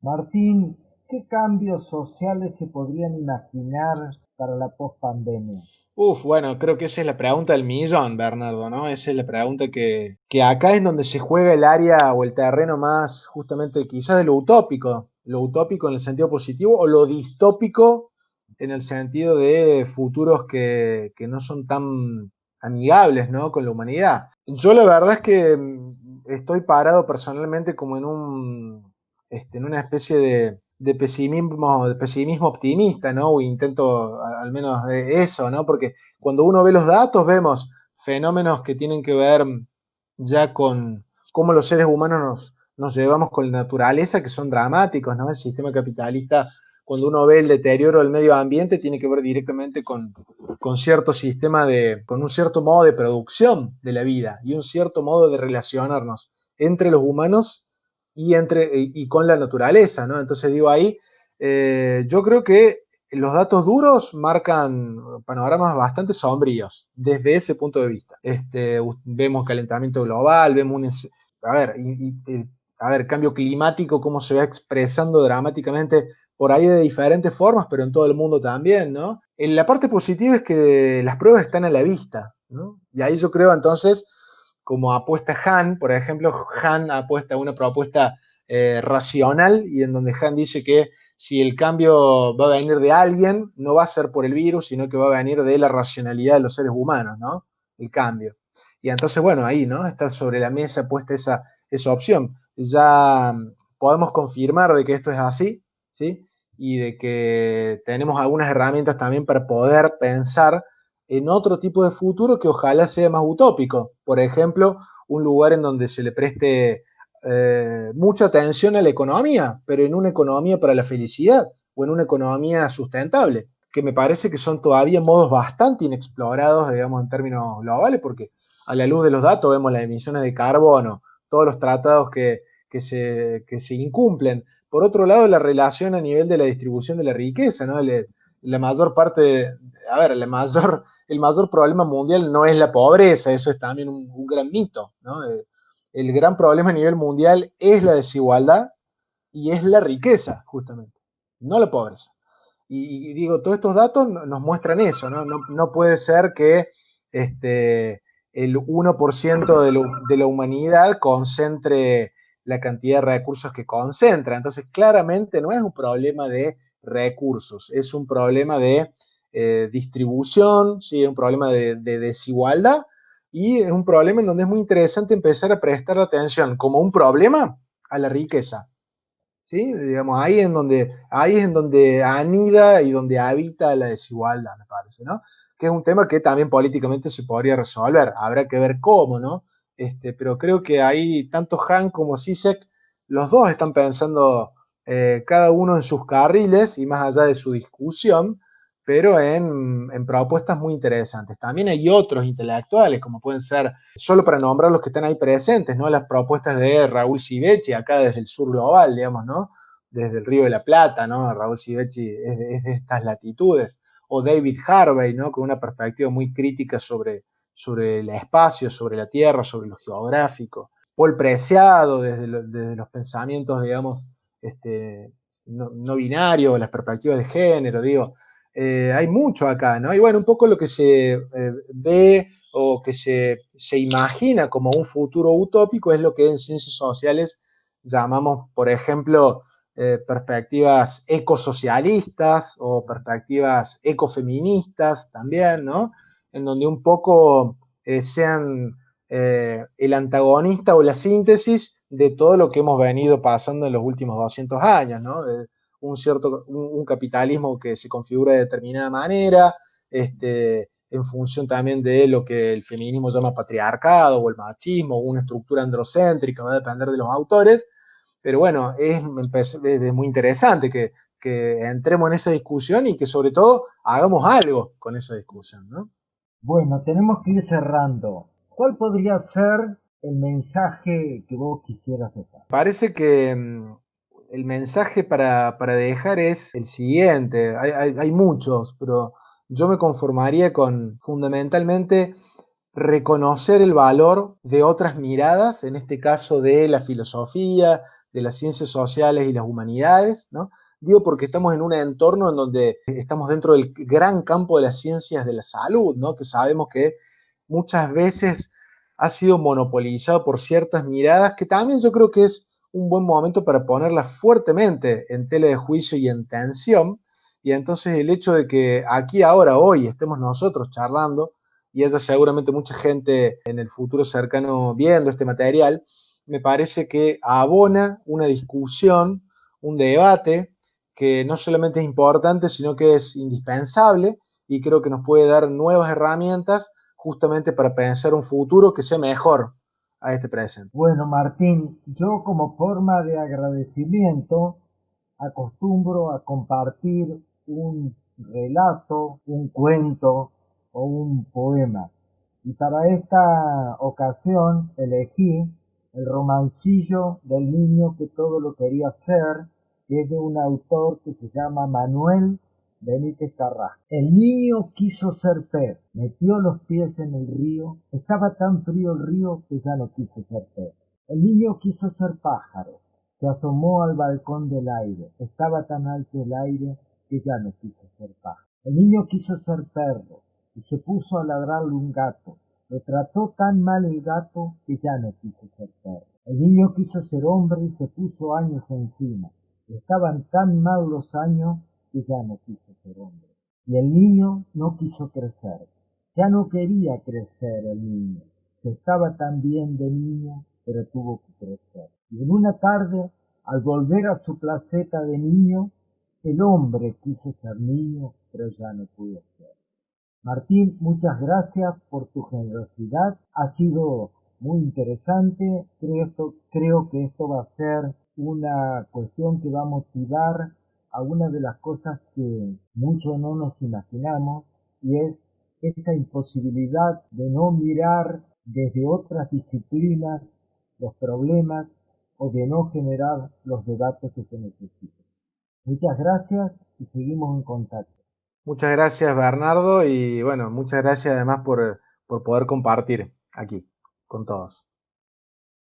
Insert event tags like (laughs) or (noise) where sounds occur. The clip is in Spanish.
Martín, ¿qué cambios sociales se podrían imaginar para la post-pandemia? Uf, bueno, creo que esa es la pregunta del millón, Bernardo, ¿no? Esa es la pregunta que, que acá es donde se juega el área o el terreno más justamente quizás de lo utópico, lo utópico en el sentido positivo o lo distópico en el sentido de futuros que, que no son tan amigables, ¿no? Con la humanidad. Yo la verdad es que mm, estoy parado personalmente como en un, este, en una especie de, de pesimismo, de pesimismo optimista, ¿no? O intento al menos de eso, ¿no? Porque cuando uno ve los datos vemos fenómenos que tienen que ver ya con cómo los seres humanos nos, nos llevamos con la naturaleza, que son dramáticos, ¿no? El sistema capitalista, cuando uno ve el deterioro del medio ambiente, tiene que ver directamente con, con cierto sistema de, con un cierto modo de producción de la vida y un cierto modo de relacionarnos entre los humanos y, entre, y con la naturaleza, ¿no? Entonces digo ahí, eh, yo creo que los datos duros marcan panoramas bastante sombríos desde ese punto de vista. Este, vemos calentamiento global, vemos un, a ver, a ver, cambio climático, cómo se va expresando dramáticamente por ahí de diferentes formas, pero en todo el mundo también, ¿no? En la parte positiva es que las pruebas están a la vista, ¿no? Y ahí yo creo entonces como apuesta Han, por ejemplo, Han apuesta a una propuesta eh, racional y en donde Han dice que si el cambio va a venir de alguien, no va a ser por el virus, sino que va a venir de la racionalidad de los seres humanos, ¿no? El cambio. Y entonces, bueno, ahí, ¿no? Está sobre la mesa puesta esa, esa opción. Ya mm, podemos confirmar de que esto es así, ¿sí? Y de que tenemos algunas herramientas también para poder pensar en otro tipo de futuro que ojalá sea más utópico. Por ejemplo, un lugar en donde se le preste eh, mucha atención a la economía, pero en una economía para la felicidad o en una economía sustentable, que me parece que son todavía modos bastante inexplorados, digamos, en términos globales, porque a la luz de los datos vemos las emisiones de carbono, todos los tratados que, se, se incumplen. Por otro lado, la relación a nivel de la distribución de la riqueza, ¿no? La mayor parte, a ver, la mayor, el mayor (laughs) problema mundial no es la pobreza, eso es también un, gran mito, ¿no? Eh, el gran problema a nivel mundial es la desigualdad y es la riqueza, justamente, no la pobreza. Y, digo, todos estos datos nos muestran eso, ¿no? No, puede ser que este, el 1% de, de la humanidad concentre la cantidad de recursos que concentra. Entonces, claramente no es un problema de recursos, es un problema de eh, distribución, ¿sí? es un problema de, desigualdad y es un problema en donde es muy interesante empezar a prestar atención como un problema a la riqueza. ¿Sí? Digamos, ahí, en donde, ahí es en donde anida y donde habita la desigualdad, me parece, ¿no? Que es un tema que también políticamente se podría resolver, habrá que ver cómo, ¿no? Este, pero creo que ahí tanto Han como Sisek, los dos están pensando eh, cada uno en sus carriles y más allá de su discusión, pero en, propuestas muy interesantes. También hay otros intelectuales, como pueden ser, solo para nombrar los que están ahí presentes, ¿no? Las propuestas de Raúl Sivechi, acá desde el sur global, digamos, ¿no? Desde el Río de la Plata, ¿no? Raúl Sivechi es, es de estas latitudes. O David Harvey, ¿no? Con una perspectiva muy crítica sobre sobre el espacio, sobre la tierra, sobre lo geográfico. Paul Preciado, desde, los pensamientos, digamos, este, no, binarios, las perspectivas de género, digo, eh, hay mucho acá, ¿no? Y bueno, un poco lo que se eh, ve o que se, imagina como un futuro utópico es lo que en ciencias sociales llamamos, por ejemplo, eh, perspectivas ecosocialistas o perspectivas ecofeministas también, ¿no? En donde un poco eh, sean eh, el antagonista o la síntesis de todo lo que hemos venido pasando en los últimos 200 años, ¿no? un cierto, un, capitalismo que se configura de determinada manera, este, en función también de lo que el feminismo llama patriarcado o el machismo, o una estructura androcéntrica, va a depender de los autores, pero bueno, es, es muy interesante que, que entremos en esa discusión y que sobre todo hagamos algo con esa discusión, ¿no? Bueno, tenemos que ir cerrando. ¿Cuál podría ser el mensaje que vos quisieras dejar? Parece que mm, el mensaje para, dejar es el siguiente. Hay, muchos, pero yo me conformaría con fundamentalmente reconocer el valor de otras miradas, en este caso de la filosofía, de las ciencias sociales y las humanidades, ¿no? Digo porque estamos en un entorno en donde estamos dentro del gran campo de las ciencias de la salud, ¿no? Que sabemos que muchas veces ha sido monopolizado por ciertas miradas que también yo creo que es un buen momento para ponerlas fuertemente en tela de juicio y en tensión. Y entonces el hecho de que aquí ahora, hoy, estemos nosotros charlando y haya seguramente mucha gente en el futuro cercano viendo este material, me parece que abona una discusión, un debate que no solamente es importante, sino que es indispensable y creo que nos puede dar nuevas herramientas justamente para pensar un futuro que sea mejor a este presente. Bueno, Martín, yo como forma de agradecimiento acostumbro a compartir un relato, un cuento o un poema. Y para esta ocasión elegí el romancillo del niño que todo lo quería ser, que es de un autor que se llama Manuel Benítez Carrasco. El niño quiso ser pez, metió los pies en el río, estaba tan frío el río que ya no quiso ser pez. El niño quiso ser pájaro, se asomó al balcón del aire, estaba tan alto el aire que ya no quiso ser pájaro. El niño quiso ser perro y se puso a ladrarle un gato, lo trató tan mal el gato que ya no quiso ser perro. El niño quiso ser hombre y se puso años encima. Estaban tan mal los años que ya no quiso ser hombre. Y el niño no quiso crecer. Ya no quería crecer el niño. Se estaba tan bien de niño, pero tuvo que crecer. Y en una tarde, al volver a su placeta de niño, el hombre quiso ser niño, pero ya no pudo ser. Martín, muchas gracias por tu generosidad. Ha sido muy interesante. Creo, que esto va a ser una cuestión que va a motivar a una de las cosas que muchos no nos imaginamos y es esa imposibilidad de no mirar desde otras disciplinas los problemas o de no generar los debates que se necesitan. Muchas gracias y seguimos en contacto. Muchas gracias Bernardo y bueno, muchas gracias además por, por poder compartir aquí con todos.